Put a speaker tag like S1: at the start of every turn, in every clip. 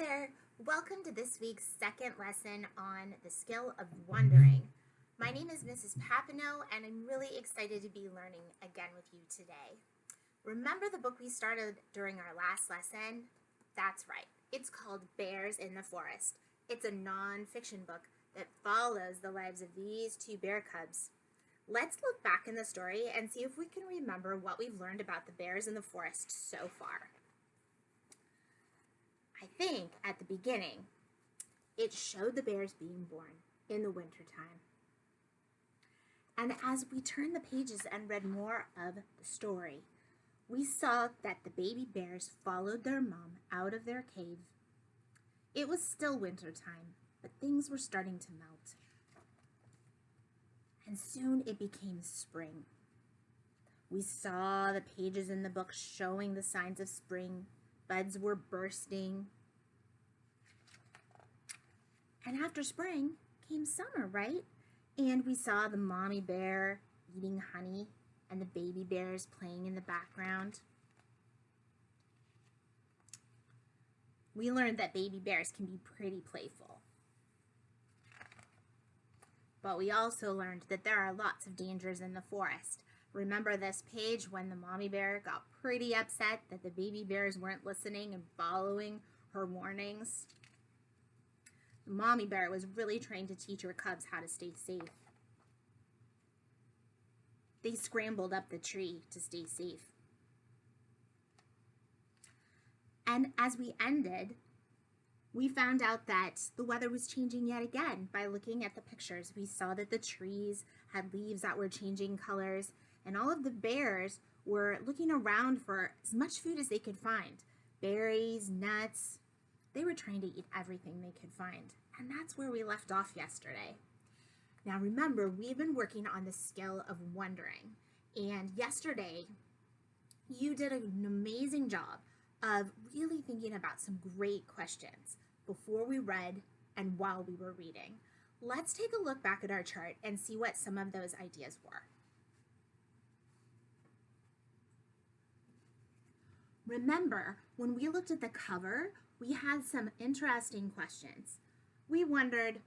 S1: there! Welcome to this week's second lesson on the skill of wondering. My name is Mrs. Papineau and I'm really excited to be learning again with you today. Remember the book we started during our last lesson? That's right. It's called Bears in the Forest. It's a non-fiction book that follows the lives of these two bear cubs. Let's look back in the story and see if we can remember what we've learned about the bears in the forest so far. I think at the beginning, it showed the bears being born in the wintertime. And as we turned the pages and read more of the story, we saw that the baby bears followed their mom out of their cave. It was still winter time, but things were starting to melt. And soon it became spring. We saw the pages in the book showing the signs of spring. Buds were bursting. And after spring came summer, right? And we saw the mommy bear eating honey and the baby bears playing in the background. We learned that baby bears can be pretty playful. But we also learned that there are lots of dangers in the forest. Remember this page when the mommy bear got pretty upset that the baby bears weren't listening and following her warnings? The mommy bear was really trying to teach her cubs how to stay safe. They scrambled up the tree to stay safe. And as we ended, we found out that the weather was changing yet again by looking at the pictures. We saw that the trees had leaves that were changing colors and all of the bears were looking around for as much food as they could find. Berries, nuts. They were trying to eat everything they could find. And that's where we left off yesterday. Now remember, we've been working on the skill of wondering. And yesterday, you did an amazing job of really thinking about some great questions before we read and while we were reading. Let's take a look back at our chart and see what some of those ideas were. Remember, when we looked at the cover, we had some interesting questions. We wondered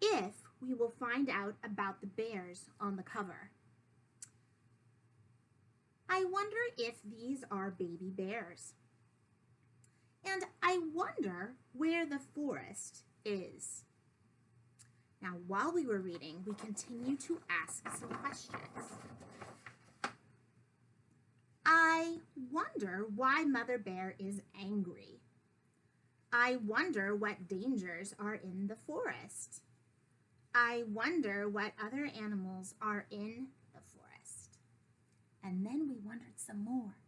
S1: if we will find out about the bears on the cover. I wonder if these are baby bears. And I wonder where the forest is. Now, while we were reading, we continue to ask some questions. I wonder why Mother Bear is angry. I wonder what dangers are in the forest. I wonder what other animals are in the forest. And then we wondered some more.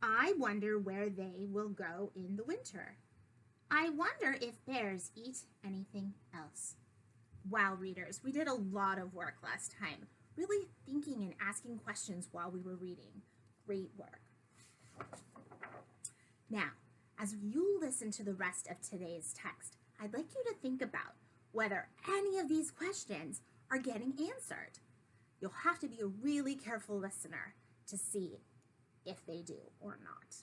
S1: I wonder where they will go in the winter. I wonder if bears eat anything else. Wow, readers, we did a lot of work last time, really thinking and asking questions while we were reading. Great work. Now, as you listen to the rest of today's text, I'd like you to think about whether any of these questions are getting answered. You'll have to be a really careful listener to see if they do or not.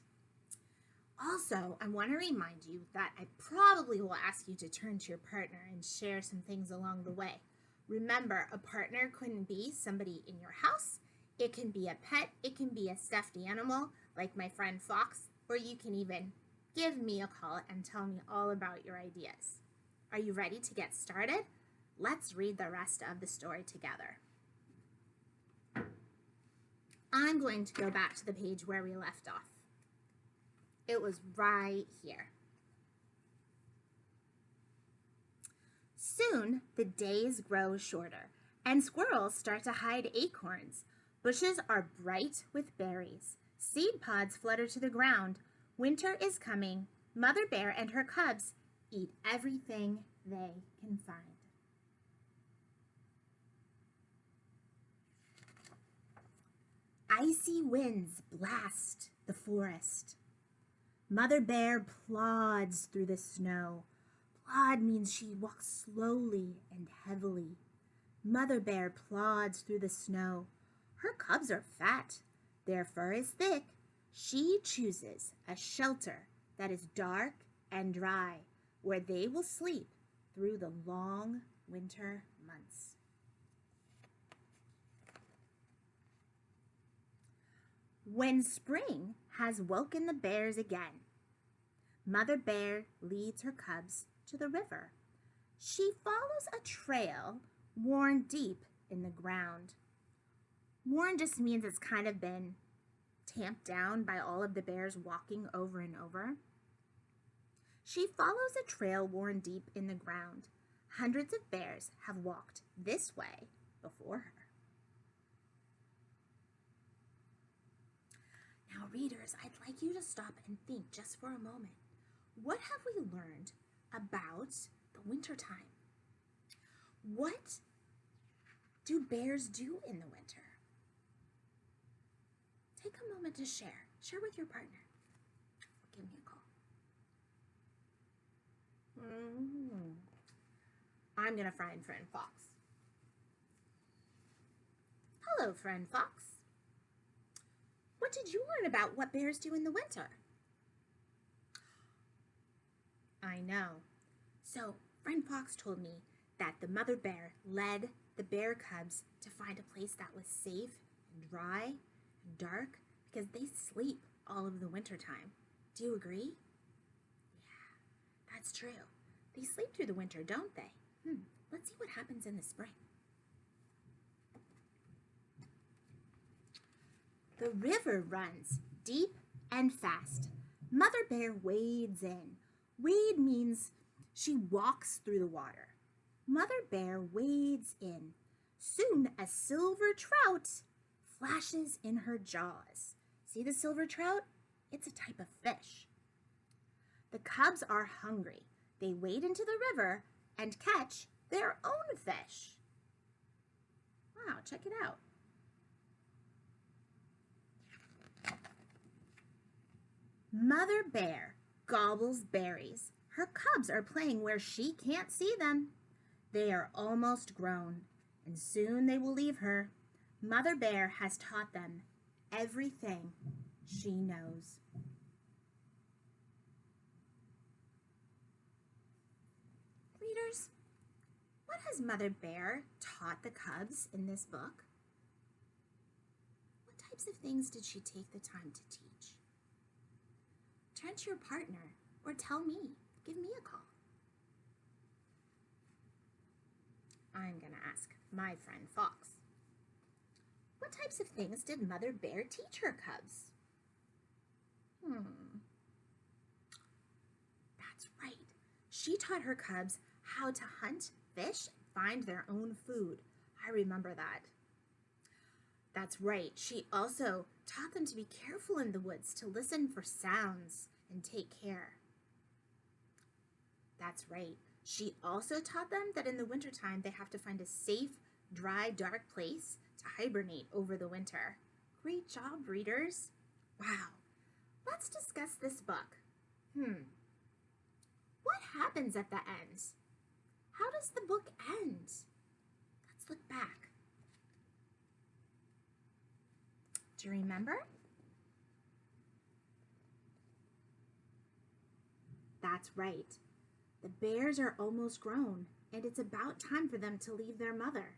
S1: Also, I want to remind you that I probably will ask you to turn to your partner and share some things along the way. Remember, a partner couldn't be somebody in your house. It can be a pet, it can be a stuffed animal, like my friend Fox, or you can even give me a call and tell me all about your ideas. Are you ready to get started? Let's read the rest of the story together. I'm going to go back to the page where we left off. It was right here. Soon the days grow shorter and squirrels start to hide acorns. Bushes are bright with berries. Seed pods flutter to the ground. Winter is coming. Mother Bear and her cubs eat everything they can find. Icy winds blast the forest. Mother Bear plods through the snow. Plod means she walks slowly and heavily. Mother Bear plods through the snow. Her cubs are fat. Their fur is thick. She chooses a shelter that is dark and dry, where they will sleep through the long winter months. When spring has woken the bears again, Mother Bear leads her cubs to the river. She follows a trail worn deep in the ground. Worn just means it's kind of been tamped down by all of the bears walking over and over. She follows a trail worn deep in the ground. Hundreds of bears have walked this way before her. Now, readers, I'd like you to stop and think just for a moment. What have we learned about the wintertime? What do bears do in the winter? Take a moment to share. Share with your partner. Give me a call. Mm. I'm going to find Friend Fox. Hello, Friend Fox. What did you learn about what bears do in the winter? I know. So, Friend Fox told me that the mother bear led the bear cubs to find a place that was safe and dry dark because they sleep all of the winter time. Do you agree? Yeah, that's true. They sleep through the winter, don't they? Hmm, let's see what happens in the spring. The river runs deep and fast. Mother Bear wades in. Wade means she walks through the water. Mother Bear wades in. Soon a silver trout flashes in her jaws. See the silver trout? It's a type of fish. The cubs are hungry. They wade into the river and catch their own fish. Wow, check it out. Mother Bear gobbles berries. Her cubs are playing where she can't see them. They are almost grown, and soon they will leave her. Mother Bear has taught them everything she knows. Readers, what has Mother Bear taught the cubs in this book? What types of things did she take the time to teach? Turn to your partner or tell me. Give me a call. I'm going to ask my friend Fox. What types of things did Mother Bear teach her cubs? Hmm. That's right. She taught her cubs how to hunt, fish, find their own food. I remember that. That's right. She also taught them to be careful in the woods, to listen for sounds and take care. That's right. She also taught them that in the wintertime they have to find a safe, dry, dark place hibernate over the winter. Great job, readers. Wow. Let's discuss this book. Hmm. What happens at the end? How does the book end? Let's look back. Do you remember? That's right. The bears are almost grown, and it's about time for them to leave their mother.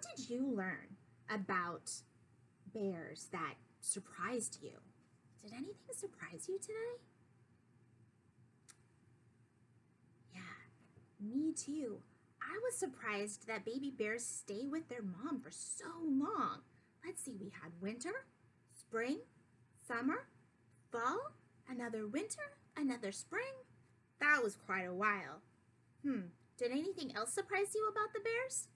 S1: What did you learn about bears that surprised you? Did anything surprise you today? Yeah, me too. I was surprised that baby bears stay with their mom for so long. Let's see, we had winter, spring, summer, fall, another winter, another spring. That was quite a while. Hmm, did anything else surprise you about the bears?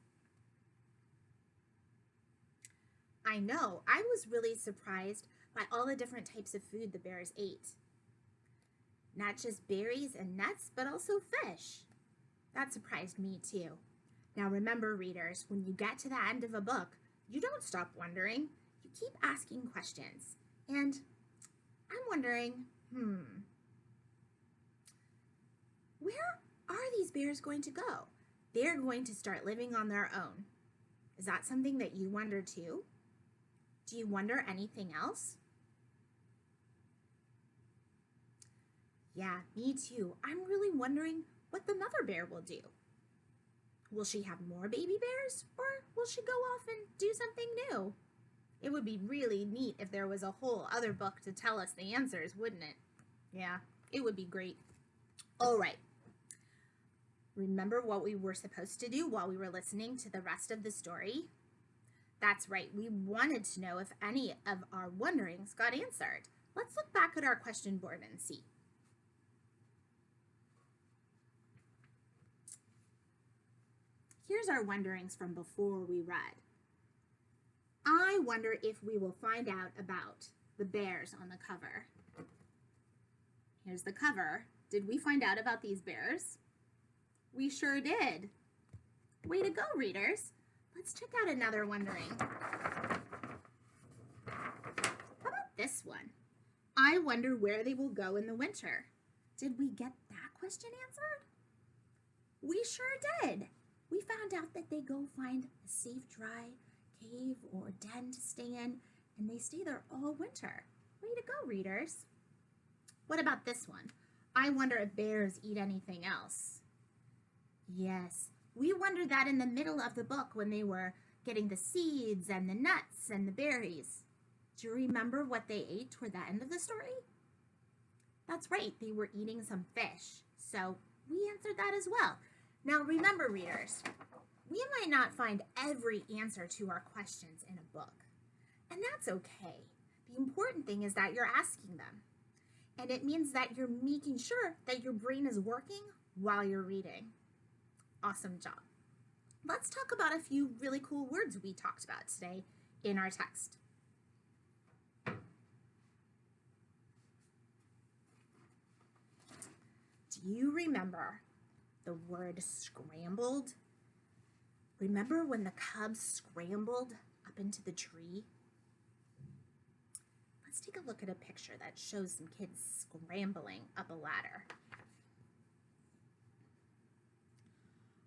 S1: I know, I was really surprised by all the different types of food the bears ate. Not just berries and nuts, but also fish. That surprised me too. Now remember, readers, when you get to the end of a book, you don't stop wondering. You keep asking questions. And I'm wondering, hmm, where are these bears going to go? They're going to start living on their own. Is that something that you wonder too? Do you wonder anything else? Yeah, me too. I'm really wondering what the mother bear will do. Will she have more baby bears or will she go off and do something new? It would be really neat if there was a whole other book to tell us the answers, wouldn't it? Yeah, it would be great. All right. Remember what we were supposed to do while we were listening to the rest of the story? That's right, we wanted to know if any of our wonderings got answered. Let's look back at our question board and see. Here's our wonderings from before we read. I wonder if we will find out about the bears on the cover. Here's the cover. Did we find out about these bears? We sure did. Way to go, readers. Let's check out another wondering. How about this one? I wonder where they will go in the winter. Did we get that question answered? We sure did. We found out that they go find a safe, dry cave or den to stay in, and they stay there all winter. Way to go, readers. What about this one? I wonder if bears eat anything else. Yes, we wondered that in the middle of the book when they were getting the seeds and the nuts and the berries. Do you remember what they ate toward the end of the story? That's right, they were eating some fish. So we answered that as well. Now remember, readers, we might not find every answer to our questions in a book, and that's okay. The important thing is that you're asking them, and it means that you're making sure that your brain is working while you're reading. Awesome job. Let's talk about a few really cool words we talked about today in our text. Do you remember the word scrambled? Remember when the cubs scrambled up into the tree? Let's take a look at a picture that shows some kids scrambling up a ladder.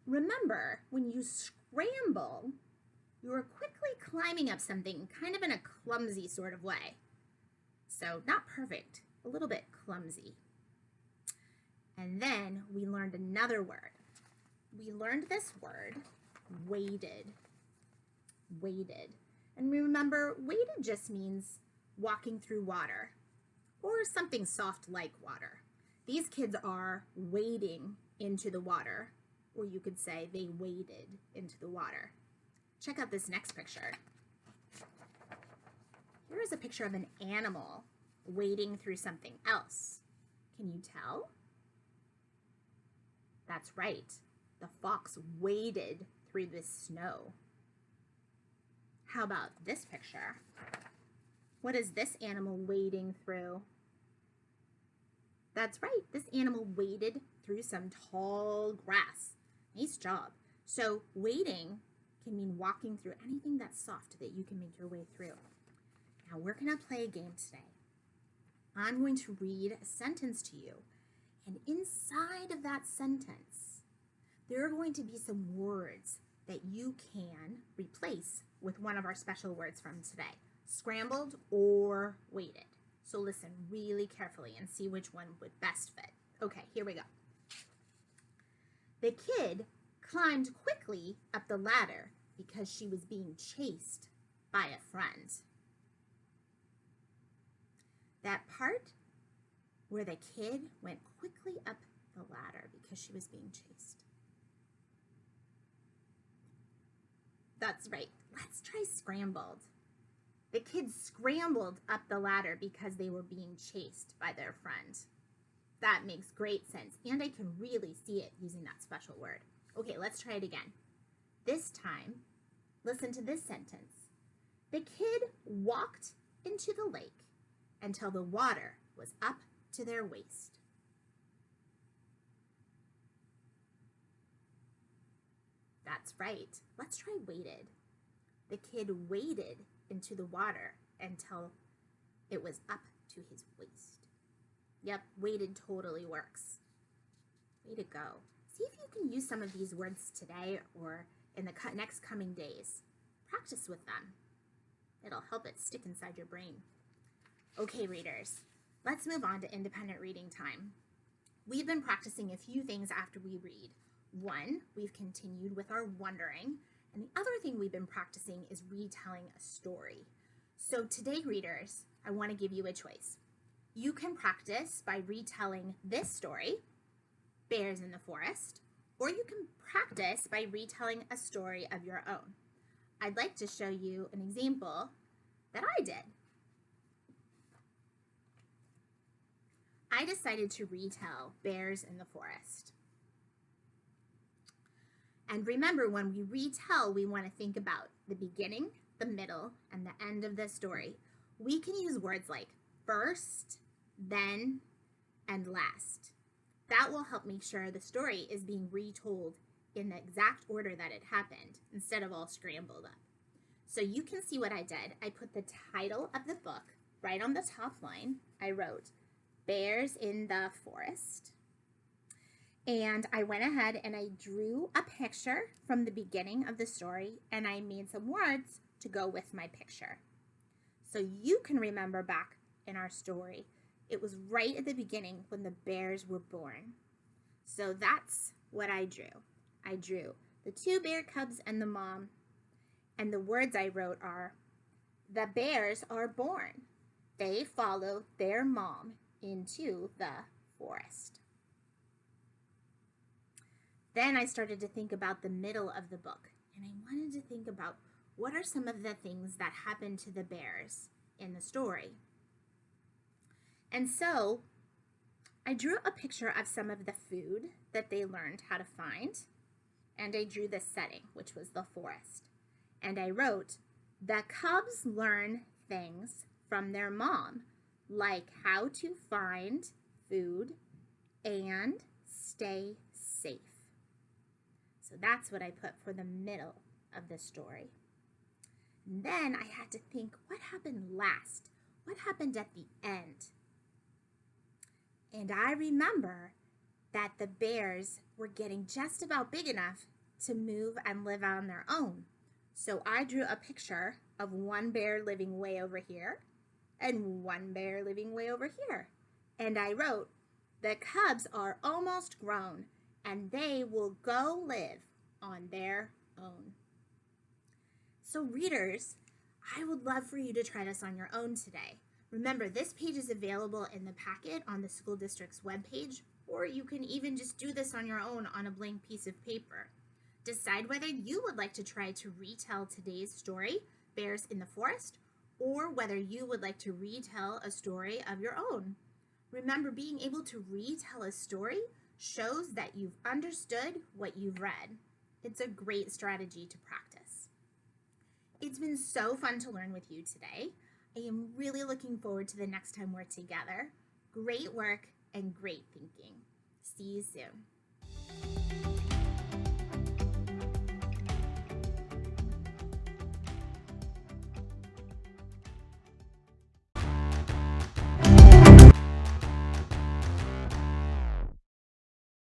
S1: Remember, when you scramble, you are quickly climbing up something kind of in a clumsy sort of way. So not perfect, a little bit clumsy. And then we learned another word. We learned this word, waded. Waded. And remember, waded just means walking through water or something soft like water. These kids are wading into the water, or you could say they waded into the water. Check out this next picture. Here is a picture of an animal wading through something else. Can you tell? That's right. The fox waded through the snow. How about this picture? What is this animal wading through? That's right. This animal waded through some tall grass. Nice job. So wading can mean walking through anything that's soft that you can make your way through. Now we're to play a game today. I'm going to read a sentence to you and inside of that sentence, there are going to be some words that you can replace with one of our special words from today, scrambled or waded. So listen really carefully and see which one would best fit. Okay, here we go. The kid climbed quickly up the ladder because she was being chased by a friend. That part where the kid went quickly up the ladder because she was being chased. That's right. Let's try scrambled. The kids scrambled up the ladder because they were being chased by their friend. That makes great sense, and I can really see it using that special word. Okay, let's try it again. This time, listen to this sentence. The kid walked into the lake until the water was up to their waist. That's right. Let's try waded. The kid waded into the water until it was up to his waist. Yep, waded totally works. Way to go. See if you can use some of these words today or in the next coming days. Practice with them. It'll help it stick inside your brain. Okay, readers, let's move on to independent reading time. we've been practicing a few things after we read. One, we've continued with our wondering, and the other thing we've been practicing is retelling a story. So today, readers, I want to give you a choice. You can practice by retelling this story, Bears in the Forest, or you can practice by retelling a story of your own. I'd like to show you an example that I did. I decided to retell Bears in the Forest. And remember, when we retell, we want to think about the beginning, the middle, and the end of the story. We can use words like first, then, and last. That will help make sure the story is being retold in the exact order that it happened instead of all scrambled up. So you can see what I did. I put the title of the book right on the top line. I wrote Bears in the Forest. And I went ahead and I drew a picture from the beginning of the story and I made some words to go with my picture. So you can remember back in our story, it was right at the beginning when the bears were born. So that's what I drew. I drew the two bear cubs and the mom. And the words I wrote are, the bears are born. They follow their mom into the forest. Then I started to think about the middle of the book, and I wanted to think about what are some of the things that happen to the bears in the story. And so I drew a picture of some of the food that they learned how to find, and I drew the setting, which was the forest. And I wrote, the cubs learn things from their mom, like how to find food and stay safe. So that's what I put for the middle of the story. And then I had to think, what happened last? What happened at the end? And I remember that the bears were getting just about big enough to move and live on their own. So I drew a picture of one bear living way over here and one bear living way over here. And I wrote, the cubs are almost grown and they will go live on their own. So readers, I would love for you to try this on your own today. Remember, this page is available in the packet on the school district's webpage, or you can even just do this on your own on a blank piece of paper. Decide whether you would like to try to retell today's story, Bears in the Forest, or whether you would like to retell a story of your own. Remember, being able to retell a story shows that you've understood what you've read. It's a great strategy to practice. It's been so fun to learn with you today. I am really looking forward to the next time we're together. Great work and great thinking. See you soon.